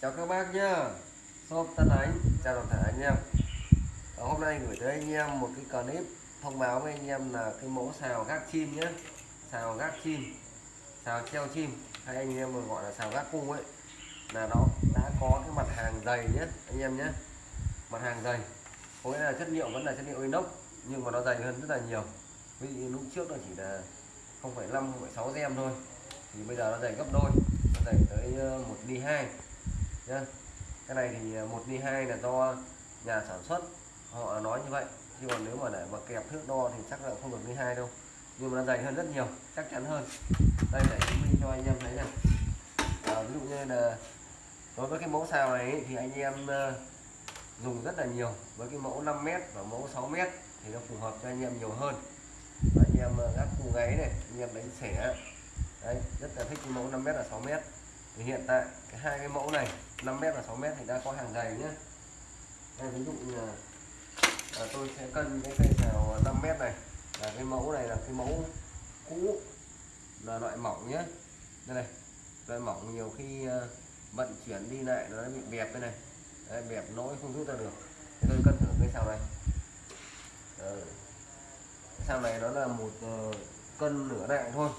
chào các bác nhá. Shop Tân Ánh chào toàn thể anh em. Ờ, hôm nay gửi tới anh em một cái clip thông báo với anh em là cái mẫu xào gác chim nhé xào gác chim. Xào treo chim. Hay anh em còn gọi là xào gác cung ấy là nó đã có cái mặt hàng dày nhé anh em nhé mặt hàng dày. Có nghĩa là chất liệu vẫn là chất liệu inox nhưng mà nó dày hơn rất là nhiều. Ví dụ lúc trước nó chỉ là 0,5 0,6 gem thôi. Thì bây giờ nó dày gấp đôi. Nó dày tới ờ, một ly hai nhá. Cái này thì à, một ly hai là do nhà sản xuất họ nói như vậy. Chứ còn nếu mà để mà kẹp thước đo thì chắc là không được ly hai đâu. Nhưng mà nó dày hơn rất nhiều chắc chắn hơn. Đây để chứng minh cho anh em thấy này à, ví dụ như là đối với cái mẫu xào này ấy, thì anh em à, dùng rất là nhiều. Với cái mẫu 5m và mẫu 6m thì nó phù hợp cho anh em nhiều hơn. Và anh em à, gác cù gáy này anh em đánh xẻ. Đấy rất là thích cái mẫu 5m và 6m thì hiện tại cái hai cái mẫu này 5m và 6m thì đã có hàng dày nhé đây ví dụ như là à, tôi sẽ cân cái cây xào 5m này. Là cái mẫu này là cái mẫu cũ là loại mỏng nhé đây này loại mỏng nhiều khi ờ, vận chuyển đi lại nó bị bẹp đây này. Đấy, bẹp nỗi không rút ra được. Thì tôi cân thử cái xào này. Ừ. cái xào này nó là một uh, cân nửa đại thôi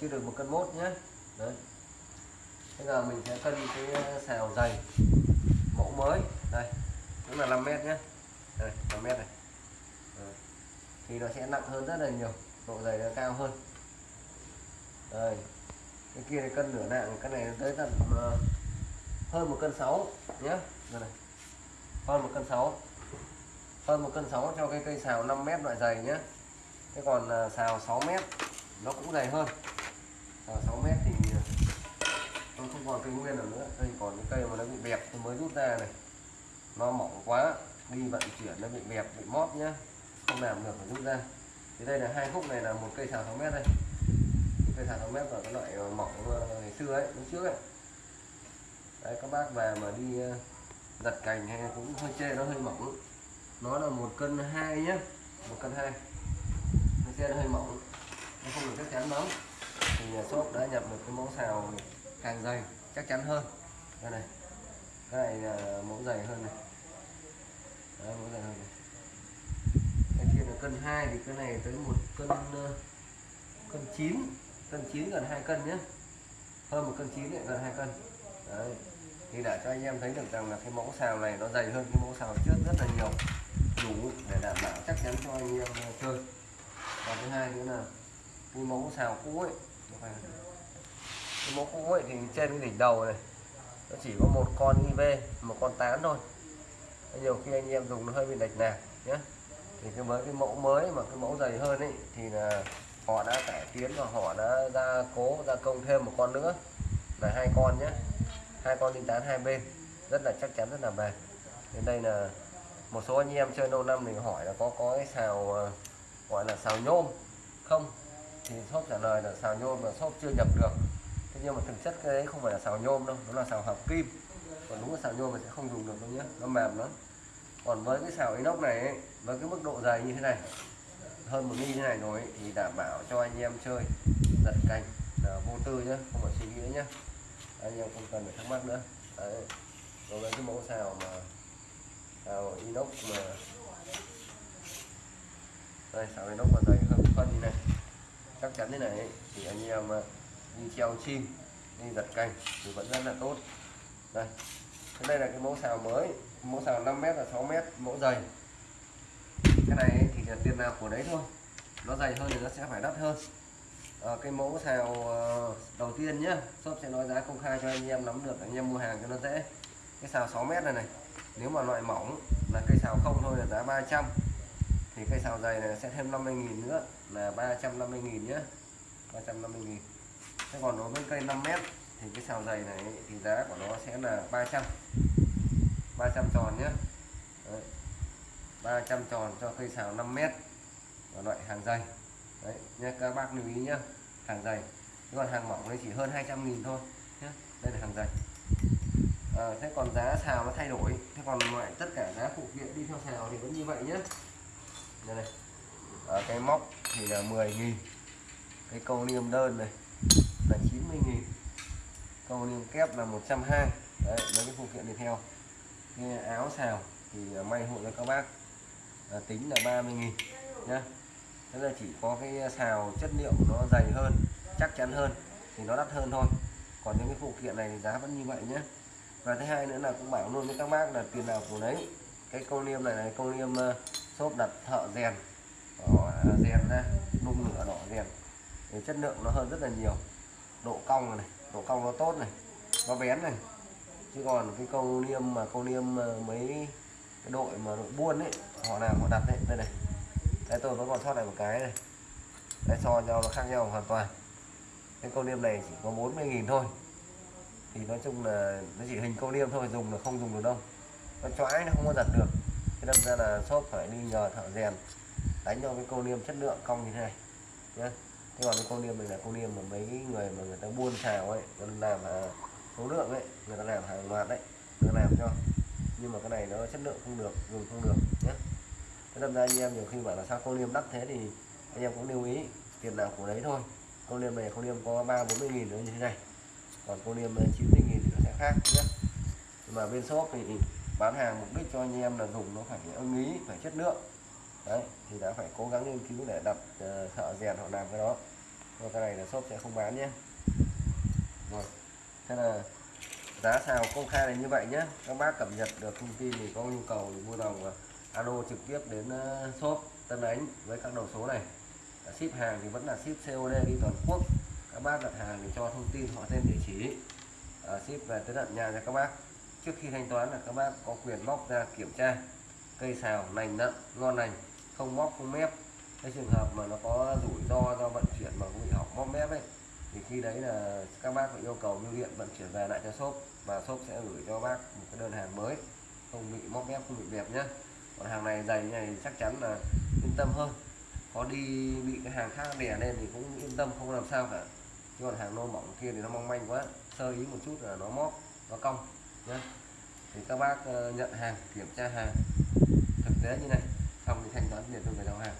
chưa được một cân mốt nhé đấy bây giờ mình sẽ cân cái ờ, xào dày mẫu mới. Đây cũng là 5 mét nhé đây 5 mét này. Đấy. thì nó sẽ nặng hơn rất là nhiều độ dày nó cao hơn. Đây cái kia này cân nửa nặng cái này tới tận uh, hơn một cân sáu nhé đây này hơn một cân sáu. Hơn một cân sáu cho cái cây xào 5 mét loại dày nhé thế còn uh, xào 6 mét nó cũng dày hơn xào 6 mét thì nó không còn cây nguyên ở nữa. Đây còn những cây mà nó bị bẹp tôi mới rút ra này. Nó mỏng quá đi vận chuyển nó bị bẹp bị móp nhá. Không làm được phải rút ra. Thì đây là hai khúc này là một cây xào 6 mét đây. Cây xào 6 mét là cái loại ờ, mỏng ờ, ngày xưa ấy lúc trước ấy. Đấy các bác về mà đi ờ, giật cành hay cũng hơi chê nó hơi mỏng. Nó là một cân hai nhá. Một cân hai. Nó chê nó hơi mỏng. Nó không được chắc chắn lắm. Thì ờ, shop đã nhập được cái mẫu xào càng dày chắc chắn hơn. Đây này cái này là mẫu dày hơn này. Đấy, mẫu dày hơn này. Cái kia là cân 2 thì cái này tới một cân ờ, cân 9 cân 9 gần 2 cân nhé hơn một cân 9 lại gần 2 cân. Đấy. thì đã cho anh em thấy được rằng là cái mẫu xào này nó dày hơn cái mẫu xào trước rất là nhiều. Đủ để đảm bảo chắc chắn cho anh em ờ, chơi. Và thứ hai nữa là cái mẫu xào cũ ấy nó phải cái mẫu cũ ấy thì trên cái đỉnh đầu này, nó chỉ có một con IV một con tán thôi. Nhiều khi anh em dùng nó hơi bị lệch nè nhé thì cái mới cái mẫu mới mà cái mẫu dày hơn ấy, thì là họ đã cải tiến và họ đã ra cố, gia công thêm một con nữa. Là hai con nhé hai con linh tán hai bên, rất là chắc chắn, rất là bền. Đến đây là một số anh em chơi lâu năm thì hỏi là có có cái xào ờ, gọi là xào nhôm không? Thì shop trả lời là xào nhôm là shop chưa nhập được thế nhưng mà thực chất cái đấy không phải là xào nhôm đâu nó là xào hợp kim. Còn đúng là xào nhôm thì sẽ không dùng được đâu nhé nó mềm lắm. Còn với cái xào inox này ấy, với cái mức độ dày như thế này hơn một ly như này rồi ấy, thì đảm bảo cho anh em chơi giật cành là vô tư nhé không phải suy nghĩ nữa nhé anh em không cần phải thắc mắc nữa. Đấy đối với cái mẫu xào mà xào inox mà đây xào inox mà dày hơn phân như này. Chắc chắn thế này ấy, thì anh em đi treo chim đi giật cành thì vẫn rất là tốt. Đây cái đây là cái mẫu xào mới mẫu xào 5m và 6m mẫu dày. Cái này thì là tiền nào của đấy thôi. Nó dày hơn thì nó sẽ phải đắt hơn. À, cái mẫu xào ờ, đầu tiên nhá shop sẽ nói giá công khai cho anh em nắm được anh em mua hàng cho nó dễ. Cái xào 6m này này nếu mà loại mỏng là cây xào không thôi là giá 300 thì cây xào dày này sẽ thêm 50.000 nữa là 350.000 nhé 350.000 thế còn đối với cây 5 mét thì cái sào dày này thì giá của nó sẽ là 300 300 tròn nhé Đấy. 300 tròn cho cây sào 5 mét và loại hàng dày. Đấy nha các bác lưu ý nhé hàng dày. Còn hàng mỏng thì chỉ hơn 200.000 thôi nhé đây là hàng dày. À, thế còn giá xào nó thay đổi thế còn loại tất cả giá phụ kiện đi theo xào thì vẫn như vậy nhé đây này à, cái móc thì là 10.000 cái câu niêm đơn này. 90 nghìn. Cầu niêm kép là 120 đấy mấy cái phụ kiện đi theo. Cái áo xào thì may hộ cho các bác. À, tính là 30 nghìn nhá. Thế là chỉ có cái xào chất liệu nó dày hơn chắc chắn hơn thì nó đắt hơn thôi. Còn những cái phụ kiện này thì giá vẫn như vậy nhé và thứ hai nữa là cũng bảo luôn với các bác là tiền nào của đấy. Cái câu niêm này là câu niêm uh, ờ, xốp đặt thợ rèn. Đỏ rèn ra nung lửa đỏ rèn. Thì chất lượng nó hơn rất là nhiều độ cong này độ cong nó tốt này, nó bén này. Chứ còn cái câu niêm mà, câu niêm mấy cái đội mà đội buôn ấy, họ làm, họ đặt đấy đây này. Đây tôi vẫn còn sót lại một cái này. Đây so nhau nó khác nhau hoàn toàn. Cái câu niêm này chỉ có 40.000 thôi. Thì nói chung là nó chỉ hình câu niêm thôi, dùng là không dùng được đâu. Nó chói nó không có giặt được. Thế đâm ra là shop phải đi nhờ thợ rèn đánh cho cái câu niêm chất lượng cong như thế này. Nhé thế còn cái con niêm này là con niêm mà mấy người mà người ta buôn xào ấy, người ta làm số lượng ấy, người ta làm hàng loạt đấy, người ta làm cho. Nhưng mà cái này nó chất lượng không được, dùng không được nhé thế đâm ra anh em nhiều khi bảo là sao con niêm đắt thế thì anh em cũng lưu ý, tiền nào của đấy thôi. Con niêm này con niêm có ba bốn mươi nghìn nữa như thế này. Còn con niêm chín 90 nghìn thì nó sẽ khác nhé nhưng mà bên shop thì bán hàng mục đích cho anh em là dùng nó phải ưng ý, phải chất lượng đấy thì đã phải cố gắng nghiên cứu để đặt uh, ờ, thợ rèn họ làm cái đó. Rồi cái này là shop sẽ không bán nhé. Rồi thế là giá xào công khai là như vậy nhé. Các bác cập nhật được thông tin thì có nhu cầu thì mua đồng alo trực tiếp đến uh, shop Tân Ánh với các đầu số này. Ship hàng thì vẫn là ship COD đi toàn quốc. Các bác đặt hàng thì cho thông tin họ tên địa chỉ. À, ship về tới tận nhà cho các bác. Trước khi thanh toán là các bác có quyền móc ra kiểm tra. Cây xào lành nặng ngon lành không móc, không mép. Cái trường hợp mà nó có rủi ro do vận chuyển mà bị hỏng móc mép ấy, thì khi đấy là các bác phải yêu cầu bưu điện vận chuyển về lại cho shop và shop sẽ gửi cho bác một cái đơn hàng mới, không bị móc mép, không bị bẹp nhé còn hàng này dày như này chắc chắn là yên tâm hơn. Có đi bị cái hàng khác đè lên thì cũng yên tâm, không làm sao cả. Chứ còn hàng nô mỏng kia thì nó mong manh quá, sơ ý một chút là nó móc, nó cong nhá. Thì các bác ờ, nhận hàng, kiểm tra hàng. Thực tế như này xong thì thanh toán tiền cho người giao hàng.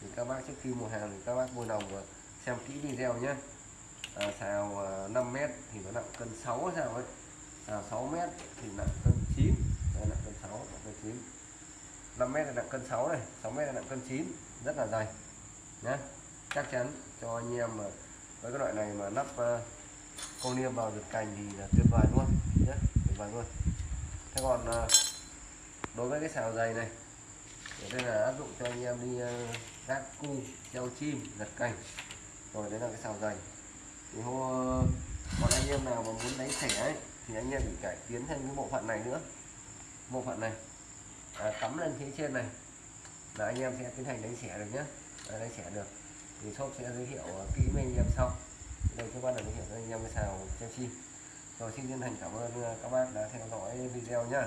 Thì các bác trước khi mua hàng thì các bác vui lòng uh, xem kỹ video nhé. À, xào à, 5 mét thì nó nặng cân 6 sao ấy. Xào 6 mét thì nặng cân 9 đây nặng cân 6 nặng cân 9 5 mét là nặng cân 6 này 6 mét là nặng cân 9 rất là dày nhé chắc chắn cho anh em mà với cái loại này mà lắp uh, à, con niêm vào được cành thì là tuyệt vời luôn nhé tuyệt vời luôn. Thế còn uh, đối với cái xào dày này thì đây là áp dụng cho anh em đi ờ, gác cung treo chim giật cành. Rồi đấy là cái xào dày. Thì hô, còn ờ, anh em nào mà muốn đánh sẻ ấy thì anh em phải cải tiến thêm cái bộ phận này nữa. Bộ phận này. À, cắm lên phía trên này. Là anh em sẽ tiến hành đánh xẻ được nhé à, đánh xẻ được. Thì shop sẽ giới thiệu ờ, kỹ với anh em sau. Đây các bạn là giới thiệu cho anh em cái xào treo chim. Rồi xin chân thành cảm ơn các bác đã theo dõi video nhá.